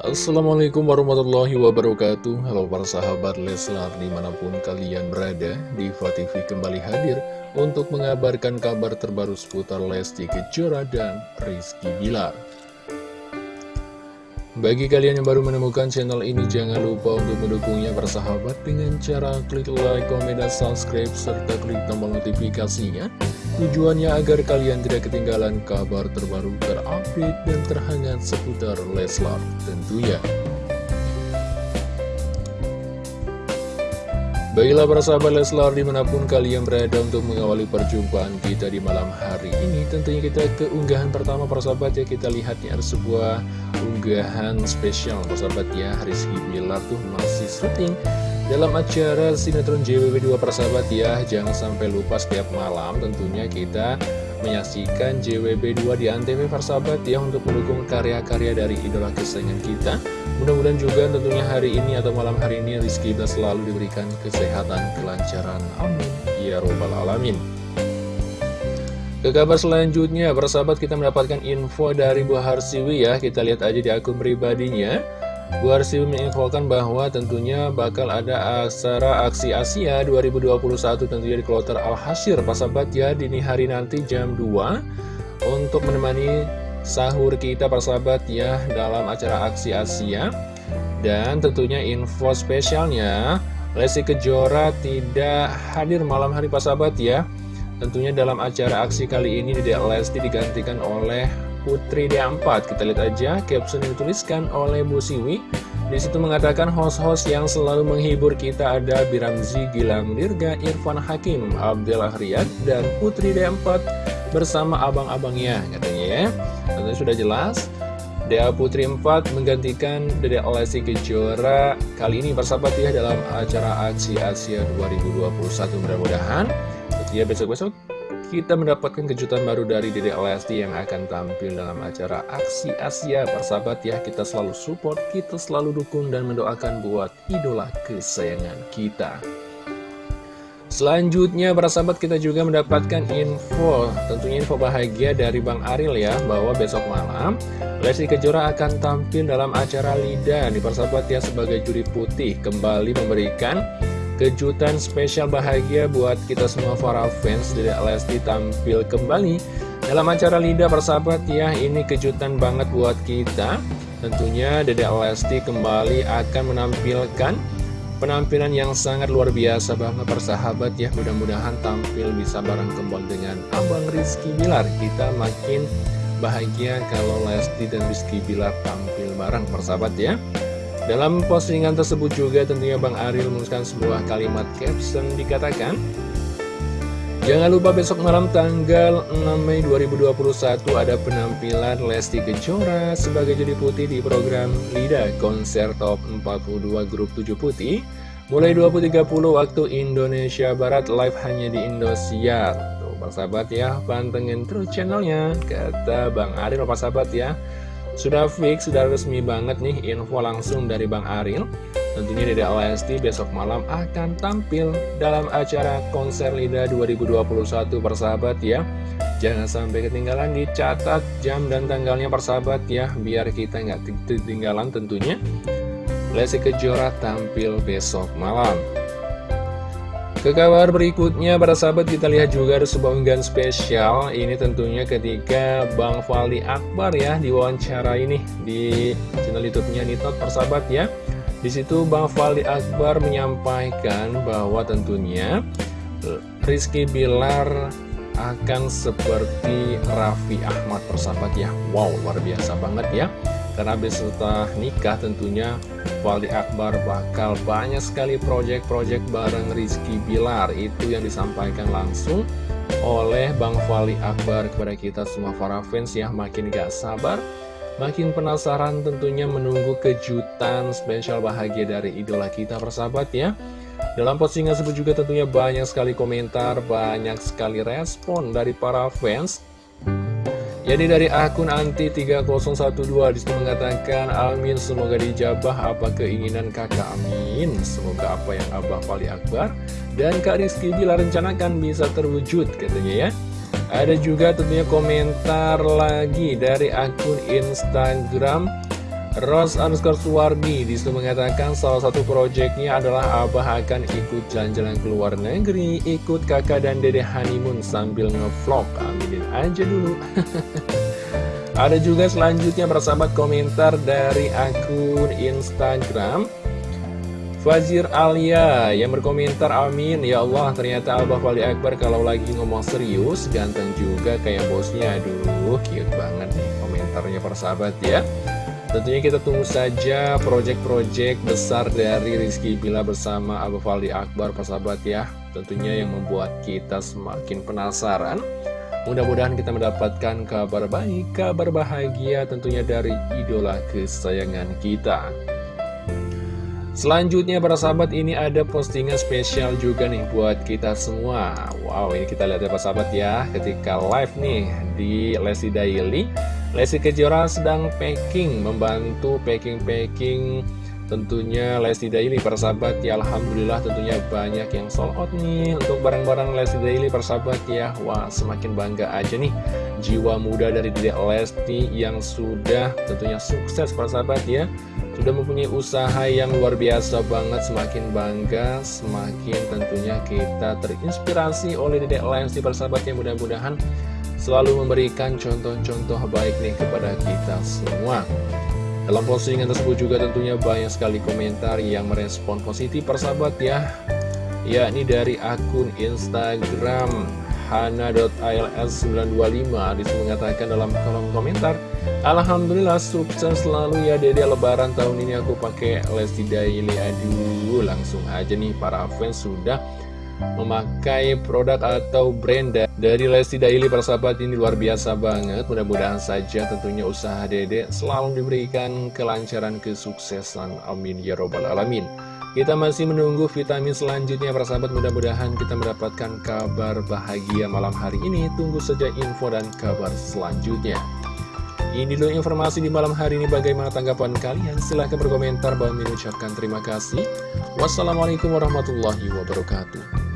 Assalamualaikum warahmatullahi wabarakatuh. Halo para sahabat Leslar di mana pun kalian berada Diva TV kembali hadir untuk mengabarkan kabar terbaru seputar Lesti Kejora dan Rizky Bilar Bagi kalian yang baru menemukan channel ini jangan lupa untuk mendukungnya bersahabat dengan cara klik like, komen, dan subscribe serta klik tombol notifikasinya Tujuannya agar kalian tidak ketinggalan kabar terbaru terupdate dan terhangat seputar Leslar tentunya. Baiklah para sahabat Leslar di mana pun kalian berada untuk mengawali perjumpaan kita di malam hari ini Tentunya kita keunggahan pertama para sahabat ya. Kita lihat ya ada sebuah unggahan spesial para sahabat ya. Rizky Bilar tuh masih syuting dalam acara sinetron JWB2 persahabat ya, jangan sampai lupa setiap malam tentunya kita menyaksikan JWB2 di Antv persahabat ya untuk mendukung karya-karya dari idola kesayangan kita. Mudah-mudahan juga tentunya hari ini atau malam hari ini Rizky Bilar selalu diberikan kesehatan, kelancaran. Amin. Ya Robbal Alamin. Ke kabar selanjutnya, persahabat kita mendapatkan info dari Bu Harsiwi ya, kita lihat aja di akun pribadinya. Bu Arsiwi menginfokan bahwa tentunya bakal ada acara Aksi Asia 2021 tentunya di Kloter Al-Hasyir Pasabat ya dini hari nanti jam 2 Untuk menemani sahur kita persahabat ya dalam acara Aksi Asia. Dan tentunya info spesialnya Lesti Kejora tidak hadir malam hari Pasabat ya. Tentunya dalam acara aksi kali ini Dedek Lesti digantikan oleh Putri D4 Kita lihat aja caption yang dituliskan oleh Bu Siwi. Di situ mengatakan host-host yang selalu menghibur kita ada Biramzi Gilang Dirga, Irfan Hakim, Abdullah Riyad, dan Putri D4 bersama abang-abangnya katanya ya. Tentu sudah jelas Dea Putri 4 menggantikan Dede Lesti Kejora kali ini bersahabat ya dalam acara Aksi Asia 2021 mudah-mudahan ya besok-besok kita mendapatkan kejutan baru dari Dede Lesti yang akan tampil dalam acara Aksi Asia. Persahabat ya, kita selalu support, kita selalu dukung dan mendoakan buat idola kesayangan kita. Selanjutnya para sahabat kita juga mendapatkan info Tentunya info bahagia dari Bang Aril ya Bahwa besok malam Lesti Kejora akan tampil dalam acara Lida. Di persahabat ya sebagai juri putih Kembali memberikan kejutan spesial bahagia buat kita semua para fans. Dedek Lesti tampil kembali dalam acara Lida persahabat ya ini kejutan banget buat kita. Tentunya Dedek Lesti kembali akan menampilkan penampilan yang sangat luar biasa banget persahabat ya mudah-mudahan tampil bisa bareng kembali dengan Abang Rizky Bilar. Kita makin bahagia kalau Lesti dan Rizky Bilar tampil bareng persahabat ya dalam postingan tersebut juga tentunya Bang Ariel menuliskan sebuah kalimat caption dikatakan Jangan lupa besok malam tanggal 6 Mei 2021 ada penampilan Lesti Kejora sebagai jadi putih di program LIDA Konser Top 42 Grup 7 Putih. Mulai 20.30 waktu Indonesia Barat live hanya di Indosiar. Tuh sahabat ya, pantengin terus channelnya Kata Bang Ariel sahabat ya sudah fix, sudah resmi banget nih info langsung dari Bang Aril. Tentunya Dede Lesti besok malam akan tampil dalam acara konser LIDA 2021 persahabat ya. Jangan sampai ketinggalan dicatat jam dan tanggalnya persahabat ya Biar kita nggak ketinggalan tentunya. Lesti Kejora tampil besok malam ke kabar berikutnya, para sahabat kita lihat juga ada sebuah unggahan spesial. Ini tentunya ketika Bang Fali Akbar ya diwawancara ini di channel YouTube-nya Nitot persahabat ya. Di situ Bang Fali Akbar menyampaikan bahwa tentunya Rizky Bilar akan seperti Raffi Ahmad persahabat ya. Wow, luar biasa banget ya. Karena beserta nikah tentunya Wali Akbar bakal banyak sekali proyek-proyek bareng Rizky Bilar. Itu yang disampaikan langsung oleh Bang Wali Akbar kepada kita semua para fans ya. Makin gak sabar, makin penasaran tentunya menunggu kejutan spesial bahagia dari idola kita persahabat ya. Dalam postingan tersebut juga tentunya banyak sekali komentar, banyak sekali respon dari para fans jadi dari akun anti3012 di situ mengatakan Amin semoga dijabah apa keinginan kakak. Amin. Semoga apa yang Abah Fali Akbar dan Kak Rizky bila rencanakan bisa terwujud katanya ya. Ada juga tentunya komentar lagi dari akun Instagram Rose underscore Suwardi di situ mengatakan salah satu proyeknya adalah Abah akan ikut jalan-jalan ke luar negeri, ikut kakak dan dede honeymoon sambil ngevlog. Aminin aja dulu. Ada juga selanjutnya persahabat komentar dari akun Instagram Fazir Alia yang berkomentar amin ya Allah ternyata Abah Wali Akbar kalau lagi ngomong serius ganteng juga kayak bosnya aduh cute banget nih komentarnya persahabat ya Tentunya kita tunggu saja proyek-proyek besar dari Rizky Bila bersama Abu Fali Akbar persahabat ya. Tentunya yang membuat kita semakin penasaran. Mudah-mudahan kita mendapatkan kabar baik, kabar bahagia tentunya dari idola kesayangan kita. Selanjutnya para sahabat ini ada postingan spesial juga nih buat kita semua. Wow ini kita lihat ya para sahabat ya. Ketika live nih di Lesi Daily Lesti Kejora sedang packing, membantu packing-packing. Tentunya Lesti Daily persahabat ya Alhamdulillah tentunya banyak yang sold out nih. Untuk barang-barang Lesti Daily persahabat ya Wah semakin bangga aja nih. Jiwa muda dari Dedek Lesti yang sudah tentunya sukses persahabat ya. Sudah mempunyai usaha yang luar biasa banget semakin bangga semakin tentunya kita terinspirasi oleh Dedek Lesti persahabat ya. Mudah-mudahan selalu memberikan contoh-contoh baik nih kepada kita semua. Dalam postingan tersebut juga tentunya banyak sekali komentar yang merespon positif persahabat ya. Yakni dari akun Instagram hana.ils925 Di situ mengatakan dalam kolom komentar Alhamdulillah sukses selalu ya dede. Lebaran tahun ini aku pakai Lesti Daily. Aduh langsung aja nih para fans sudah memakai produk atau brand dari Lesti Daily persahabat ini luar biasa banget. Mudah-mudahan saja tentunya usaha dede selalu diberikan kelancaran kesuksesan. Amin ya robbal alamin. Kita masih menunggu vitamin selanjutnya persahabat mudah-mudahan kita mendapatkan kabar bahagia malam hari ini. Tunggu saja info dan kabar selanjutnya. Ini dulu informasi di malam hari ini. Bagaimana tanggapan kalian? Silahkan berkomentar. Bahwa mengucapkan terima kasih. Wassalamualaikum warahmatullahi wabarakatuh